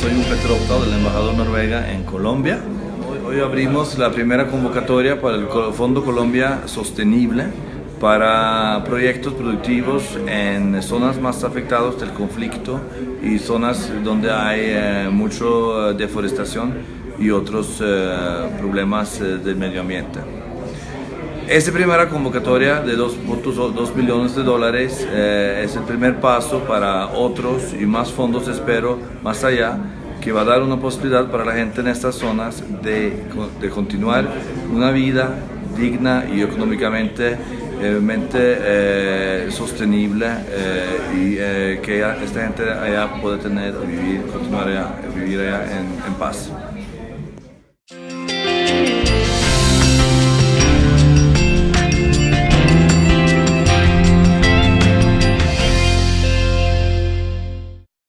Soy un Petropta del embajador Noruega en Colombia. Hoy, abrimos la primera convocatoria para el Fondo Colombia Sostenible para proyectos productivos en zonas más afectadas del conflicto y zonas donde hay eh, mucha deforestación y otros eh, problemas eh, del medio ambiente. Esta primera convocatoria de 2.2 millones de dólares eh, es el primer paso para otros y más fondos, espero, más allá, que va a dar una posibilidad para la gente en estas zonas de, de continuar una vida digna y económicamente eh, sostenible eh, y eh, que esta gente allá pueda tener, vivir, continuar allá, vivir allá en, en paz.